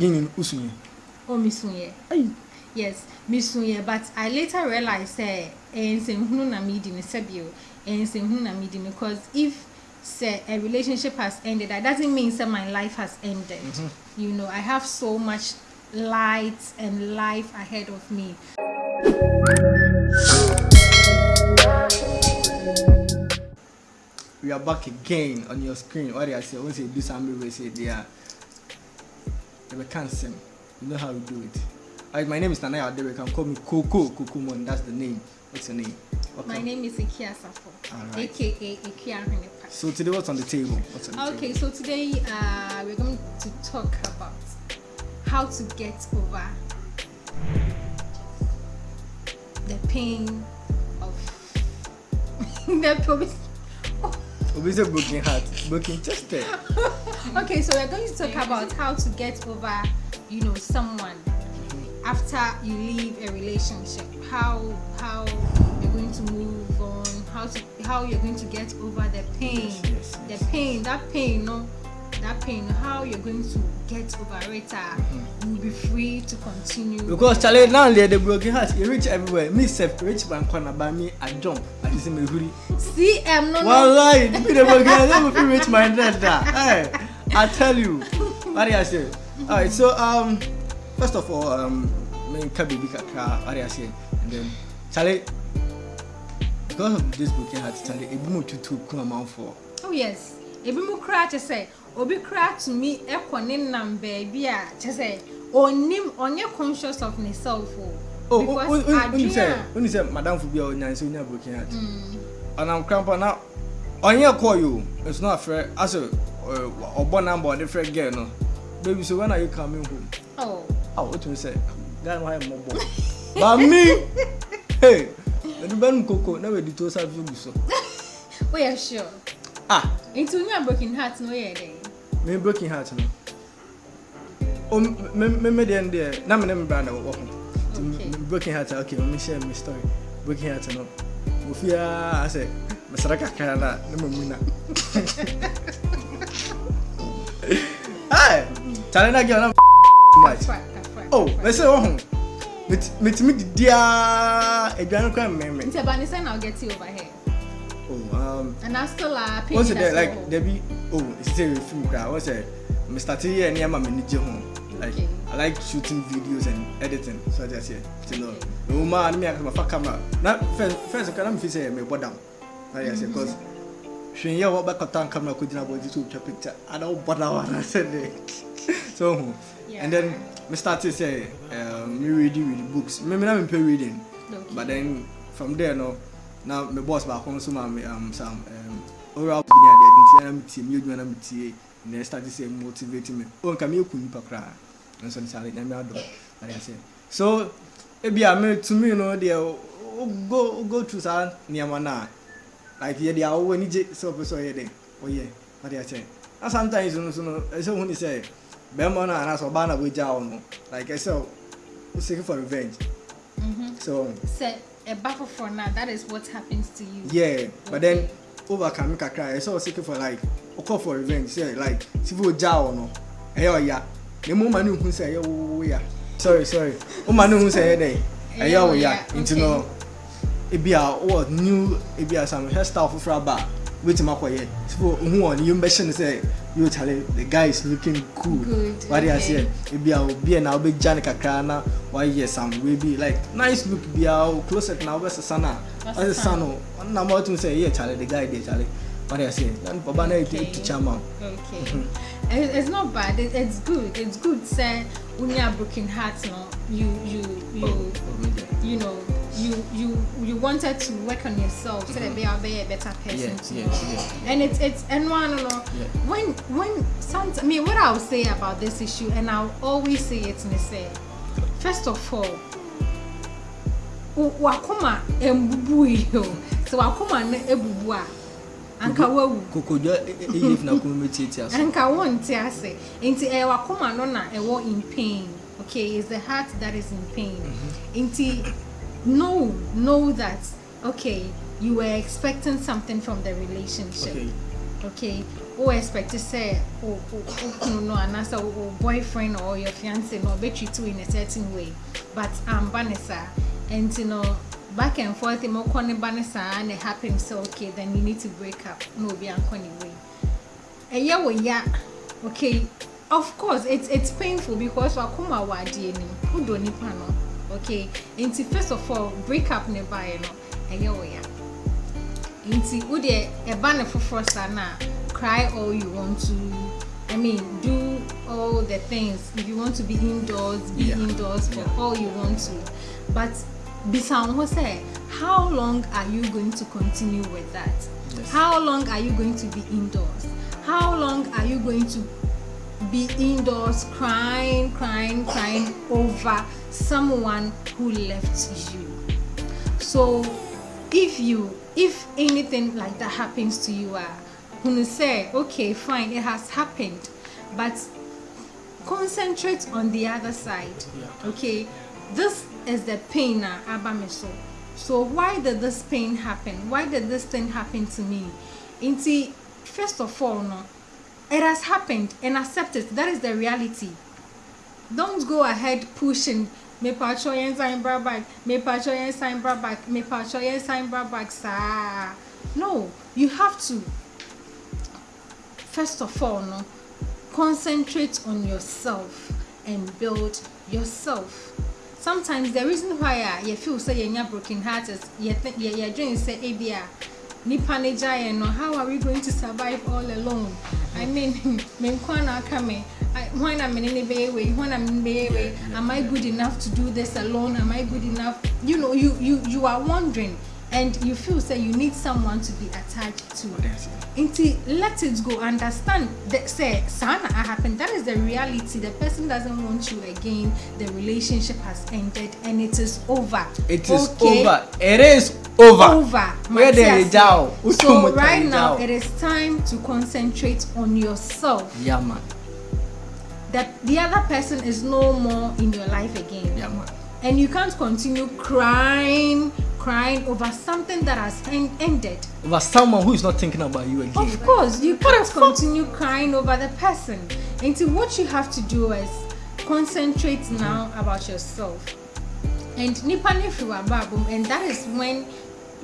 Yini usunye. Oh, misunye. Yes, misunye. But I later realized, say, and say, na midi sebio, and eh, say, na midi because if say a relationship has ended, that doesn't mean say my life has ended. Mm-hmm. You know, I have so much light and life ahead of me. We are back again on your screen. What I say, once you do something, we say they They can't sing. You know how we do it. Alright, my name is Nanaya Adere. You can call me Coco Kukumon. That's the name. What's your name? My name is Ikia Safo, Alright. aka Ikia Hunipa. So today, what's on the table? On the Okay, table? so today uh, we're going to talk about how to get over the pain of the promise. Obi say broken heart, broken chest. eh? Okay, so we're going to talk about how to get over, you know, someone after you leave a relationship. How how you're going to move on. How to how you're going to get over the pain. Yes, yes, The pain, that pain, no, that pain. How you're going to get over it. Uh, You'll be free to continue. Because Charlie, now they the broken heart, you reach everywhere. Me self, rich man corner by me, I jump. I just say me hurry. See, um, no, no. Wallahi, be the broken heart, let me feel rich man. Hey, I tell you. What do I say? Alright, so um, first of all, um, me nka baby kakra, what do I say? And then, Charlie, because of this broken heart, Charlie, ebi mo tutu kuma man for. Oh yes. Ebi mu kura kyɛ sɛ obi kura tumi ɛkɔ ne nam baabi a ah, kyɛ sɛ onim ɔnyɛ conscious of ne self o. o o unisɛ unisɛ madam fo bi mm. a onyanse onya broken heart ɔnam krampa na ɔnyɛ kɔɔ yi o nso na afɛ asɛ ɔbɔ namba ɔde fɛ girl no baby so when are you coming home. ɔ ɔ o tun sɛ ghana wa yɛ mɔ bɔ maami hey ɛdibɛnum koko na wɛ di to sa fi gu so. o yɛ sure. ah. nti onye broken heart No o yɛ dɛ me broken heart no o me me me deɛ deɛ na me ne me bra na wɔwɔ ho me- me broken heart okay o me share me story. Broken heart no mo fi aa sɛ mesra kakra na ne ma mu na ai tale na girl na much oh me say wo ho metumi didia aduane kora mmɛmɛ nti ɛba ne sɛ na you over here. Oh um and I still uh, once that there like there be oh it's a film koraa wɔ sɛ mestarte yɛ nneɛma m'ani gye ho like okay. i like shooting videos and editing. So I just aseɛ nti know. The woman me ne meaka mafa camera Now first first kora na mefi down. I just say mm-hmm. because aseɛ cause hwee yɛ wɔ bɛkɔta camera kɔgyina bɔdi sɛ wotwa picture? I don't da wɔ anasɛ de so ho yeah. and then um, me started say uh, me reading with books. Me me na me pay reading. Okay. but then from there no Now me boss baako nso ma me um, some um, oral bi de nti na me tie me adwuma na me tie na I start motivate me. O nka me eku nipa koraa. Nso ne sare na me adɔ na yɛ sɛ so ebi a me to me no deɛ o- go o go through saa nneɛma na like yɛ deɛ awo ani gye sɛ ɔpɛ sɛ ɔyɛ dɛ ɔyɛ. Deɛ kyɛ na sometimes no so no ɛsɛ hu ne sɛ bɛrima no anaasɛ ɔbaa na wɔgya wo no like ɛsɛ o seeking for revenge. Mhm. so sɛ ɛba foforɔ na that is what happens to you. yeah but then overcome kakra ɛsɛ ɔ seeking for like ɔkɔ for revenge sɛ like sifo ogya wo no ɛyɛ ɔya na emu ma ne hu sɛ ɛyɛ wo ya. Sorry sorry. O ma ne hu sɛ ɛyɛ dɛ ɛyɛ wo ya. Nti no ebi a wɔ new ebi a some hairstyle foforɔ aba wetin akɔyɛ sifo ohun wɔ ne yom bɛhyɛ no sɛ yo chale the guy is looking cool wade aseɛ ebi a obi a na wobɛgya ne kakra na wayɛ some wey bi like nice look bi a o closet na wobɛsesa no a Wasesa ɔsesa no ɔnam a wotum sɛ ɛyɛ chale the guy deɛ chale wade aseɛ na nipa ba na Okay. ɛtu kyɛ ma Okay. It's not bad. It, it's good. It's good. Say, when you have broken heart, no, you you you Oh, oh, there. you know you you you wanted to work on yourself so that be a be a better person. Yes, to yes, yes. And it's it's and one no Yeah. when when some I mean what I'll say about this issue and I'll always say it me say first of all wakoma embubu yi o so wakoma no ebubu a anka wawu. kokodwa ɛyɛ fina kɔn mɛtiatia so anka wonte ase. Nti ɛyɛ wakoma no na ɛwɔ in pain. Okay it's the heart that is in pain. Nti know know that okay you were expecting something from the relationship. Okay. Okay who expect say o o o kunu no o o boyfriend or your fiance no ɔbɛtreat you in a certain way. But amba ne saa nti no back and forth mo kɔ ne ba ne saa na happen sɛ okay then you need to break up. Na obi ankɔ ne way ɛyɛ wo ya? Okay of course it's it's painful because wakoma wɔ adeɛ nim wodɔ nipa no. Okay nti first of all break up ne baeɛ no ɛyɛ wo ya? Nti wodeɛ ɛba ne foforɔ saa na cry all you want to i mean do all the things. If you want to be indoors be Yeah. indoors for Yeah. all you want to. But bisa wo ho sɛ how long are you going to continue with that Yes. how long are you going to be indoors how long are you going to be indoors crying crying crying over someone who left you so if you if anything like that happens to you uh you say okay fine it has happened but concentrate on the other side Yeah. okay this is the pain uh, abameso so why did this pain happen? Why did this thing happen to me? Inti, first of all no it has happened and accept it. That is the reality. Don't go ahead pushing mepatwa yɛn sign bra back mepatwa yɛn sign bra back mepatwa yɛn sign bra back no you have to first of all no concentrate on yourself and build yourself sometimes the reason why a yɛ feel say yɛnya broken heart is yɛ th- yɛ yɛ dream say ebi a nipa ne gya no how are we going to survive all alone? I mean me nkwa na aka me. When na me ne bɛyɛ wei when na me bɛyɛ wei am i good enough to do this alone? Am i good enough? You know you you you are wondering and you feel say you need someone to be attached to nti let it go understand that say saa na ah, happen that is the reality the person doesn't want you again the relationship has ended and it is over It is Okay? over. It is over. over Where the Matias. so right now it is time to concentrate on yourself Yeah, man. that the other person is no more in your life again Yeah, man. and you can't continue crying crying over something that has en- ended Over someone who is not thinking about you again. Of course, you can't continue crying over the person. Until what you have to do is concentrate now about yourself. And nipa ne fi w'abrabɔ mu, and that is when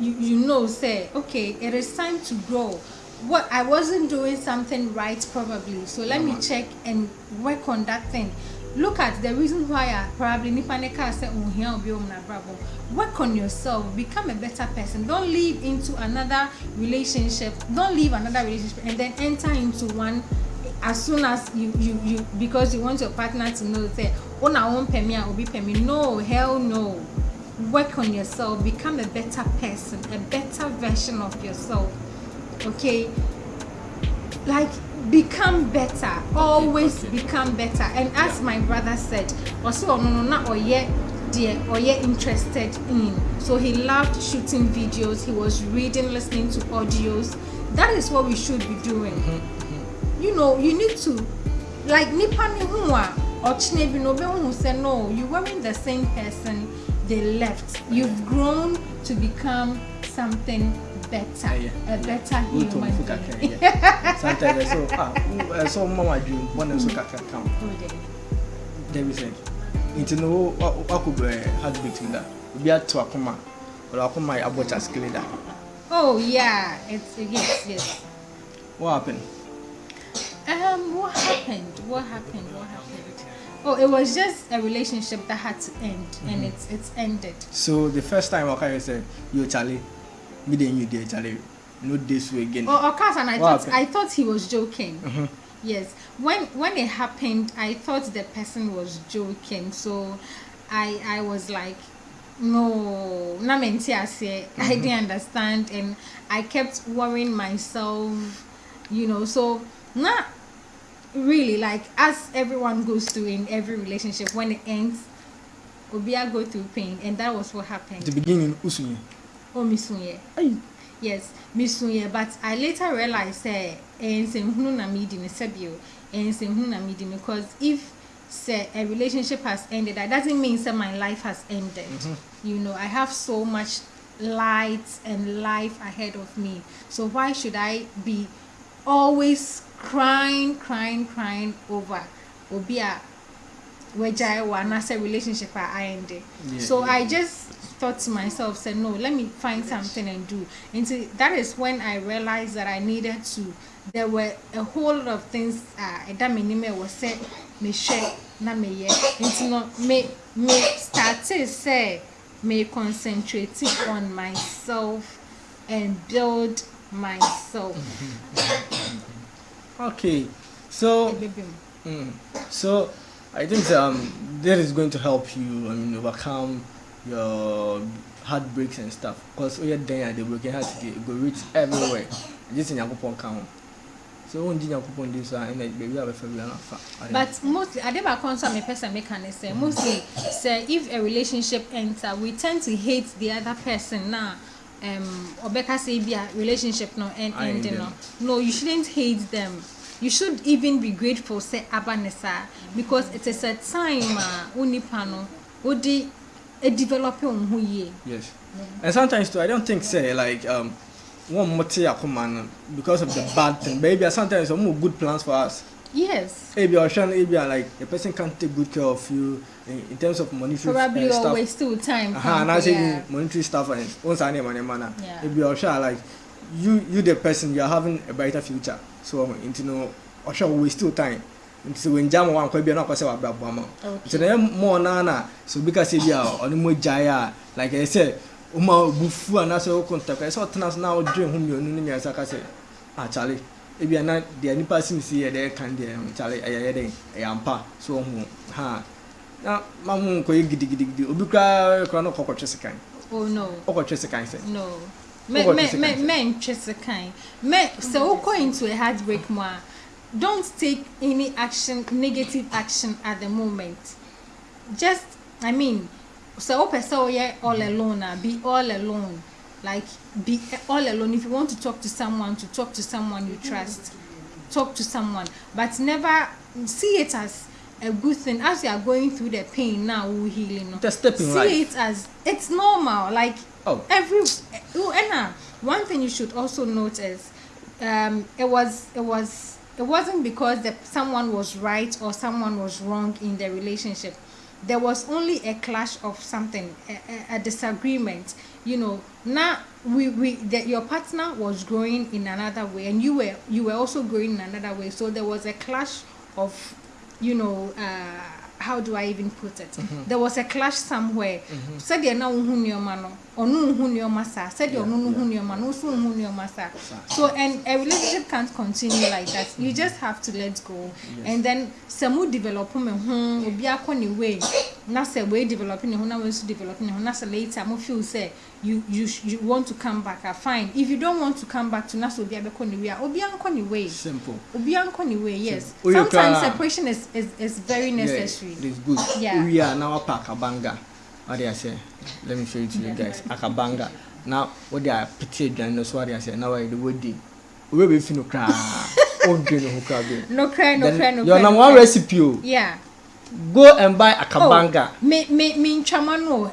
you you know say okay it is time to grow. What I wasn't doing something right probably, so let me check and work on that thing. Look at the reason why I probably nipa ne kaa sɛ ohia obi wɔ mu n'abrabɔ. Work on yourself, become a better person. Don't leave into another relationship. Don't leave another relationship and then enter into one as soon as you you you because you want your partner to know that oh na won pɛ me a obi pɛ me no hell no work on yourself become a better person a better version of yourself okay like become better always okay. become better. And as my brother said ɔsɛ ɔno no na ɔyɛ deɛ ɔyɛ interested in. So he loved shooting videos. He was reading listening to audios. That is what we should be doing. Mm-hmm, mm-hmm. You know you need to like nipa ne ho a ɔkyena bi na obehu sɛ no. You weren't the same person. They left. You've grown to become something better Yeah, yeah. a better told human being. Sometimes I say, ah, who- eh, so mama dream, one and so kakra come. Oh, dear. David said, nti no wakɔ bɛ heartbeat mu da obi ato akoma ɔlɔ akoma yɛ abɔ kyaskele da Oh yeah, it's yes, yes. what happen Um, what happened? What happened? What happened? Oh, it was just a relationship that had to end, and it's it's ended. so the first time waka yɛ sɛ yo chale me de nyi deɛ chale no dey so again Oh, of course, and I What thought happened? I thought he was joking. Mm-hmm. Yes, when when it happened, I thought the person was joking. So, I I was like, no, na menti ase. I mm-hmm. didn't understand, and I kept worrying myself. You know, so not really like as everyone goes through in every relationship when it ends. Obia go through pain, and that was what happened. the beginning usunye Oh, Miss Sunye. Yes, Miss Sunye, but I later realized say nsɛnhunu na medi ne sɛbio nsɛnhunu na medi ne because if say a relationship has ended that doesn't mean say my life has ended. Mm-hmm. You know i have so much light and life ahead of me. So why should i be always crying crying crying over obi a wagyae wɔ anaasɛ relationship a ayɛ Yeah, so yeah. i just thought to myself said no let me find something and do. And so that is when i realized that i needed to there were a whole lot of things uh ɛda m'anim a ɛwɔ sɛ mehwɛ na meyɛ nti no me me started say me concentrate on myself and build myself. Okay, so mm, so I think um that is going to help you. I mean, overcome your heartbreaks and stuff. Cause we are there the broken heart it go reach everywhere. Just in Yakupon count. So when did Yakupon do? So and baby have a favorite but mostly ade baako nso a mepɛ sɛ meka ne sɛ mostly sɛ if a relationship enter we tend to hate the other person. Na um, ɔbɛka sɛ bi a relationship no end end them. no no you shouldn't hate them. You should even be grateful sɛ aba ne saa because it is a time a wo nipa no. Wode develop wo ho yie Yes. And sometimes too, I don't think say like um one more man because of the bad thing. Baby, sometimes some good plans for us. yes Maybe or Sean, maybe like a person can't take good care of you in, in terms of monetary probably uh, stuff. always still time Uh-huh, and I yeah. say monetary stuff and once I name manner. Yeah. Maybe or sure like you you the person you are having a brighter future. So into know or sure we still time nti wo ngya mo wankwa bia na akɔsɛ wabra boa ma. Nti na yɛ mɔɔ naa na sɛ obi ka bi a ɔne mɔ gyae a like ɛyɛ sɛ woma obufu anaasɛ wo kontak ɛyɛ sɛ ɔtena so na wodwene ho mmienu ne mmiɛnsa ka sɛ akyale ah, ebi ana deɛ nipa si mi si yɛ dɛ kan deɛ mm, nkyale ɛyɛ yɛ dɛ ɛyɛ ampa. So ɔho ha na ma mo nkɔyɛ gidigidigidi. Obi Oh no. na ɔkɔkɔtwe sekan. Ɔkɔtwe No. sɛ. Mɛ mɛ mɛ ntwe sekan. Mɛ sɛ wokɔ into a heartbreak mu Don't take any action, negative action at the moment. Just, I mean, so open so yeah, all alone, ah, be all alone. Like, be all alone. If you want to talk to someone, to talk to someone you trust, talk to someone. But never see it as a good thing. As you are going through the pain now, we healing. no? Just step in see life. it as it's normal. Like Oh. every oh, Anna, one thing you should also notice um it was it was it wasn't because that someone was right or someone was wrong in the relationship. There was only a clash of something a, a, a disagreement. You know now we we that your partner was growing in another way and you were you were also growing in another way. So there was a clash of you know uh how do I even put it? Mm -hmm. There was a clash somewhere. Mm-hmm. Said they are now hunyomano, or no hunyomasa, said you no hunyomano, so hunyomasa. So, and a relationship can't continue like that. You mm-hmm. just have to let go. Yes. And then some will develop development, hmm, will be a way. Not say way developing, who now was developing, who not later, I feel say you you you want to come back, ah fine. If you don't want to come back to na sɛ obi abɛkɔ ne way, a obi ankɔ ne way. simple Obi ankɔ ne way, yes. Sometimes separation is is is very necessary. Yeah, it is good. Yeah. We are now up Akabanga. What do I say? Let me show it to you guys. Akabanga. Now, what they are petty and no so what I say. Now I the wedding. We will feel no cry. Oh, do no cry. No cry, no cry, no Your cry. number no one recipe. oh. Yeah. Go and buy Akabanga. Oh, me me me ntwama no.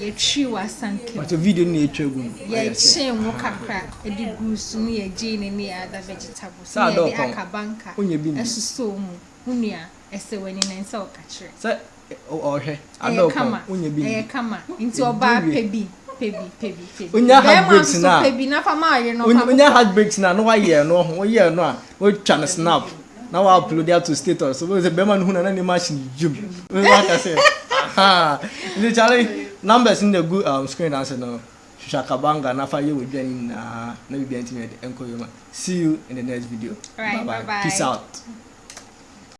yɛtwi w'asanka mu video no yɛtwa gu mu. Yɛkyee mu kakra. Ɛde gu so mu yɛgyee ne ne yɛada vegetables ne yɛde akabanka ɛsosɔɔ mu. Wo nua ɛsɛ w'ani na nsɛ wɔka kyerɛ. Sɛ ɔhwɛ adɔkama ɛyɛ kama. Nti ɔbaa pɛ bi pebi pebi pebi onya heartbreaks na. pebi na fama ayɛ no onya heartbreaks na na wayɛ no ho woyɛ no a wotwa no snap. Na wa upload ya to status. So sɛ bɛrima no hu na na ne ma hye ne dwom waka sɛ aha. Nti kyale numbers in the good um, uh, screen answer no shakabanga na fa ye we dwani na na bi bi antimi de enko yoma see you in the next video right, bye, -bye. bye, -bye. peace out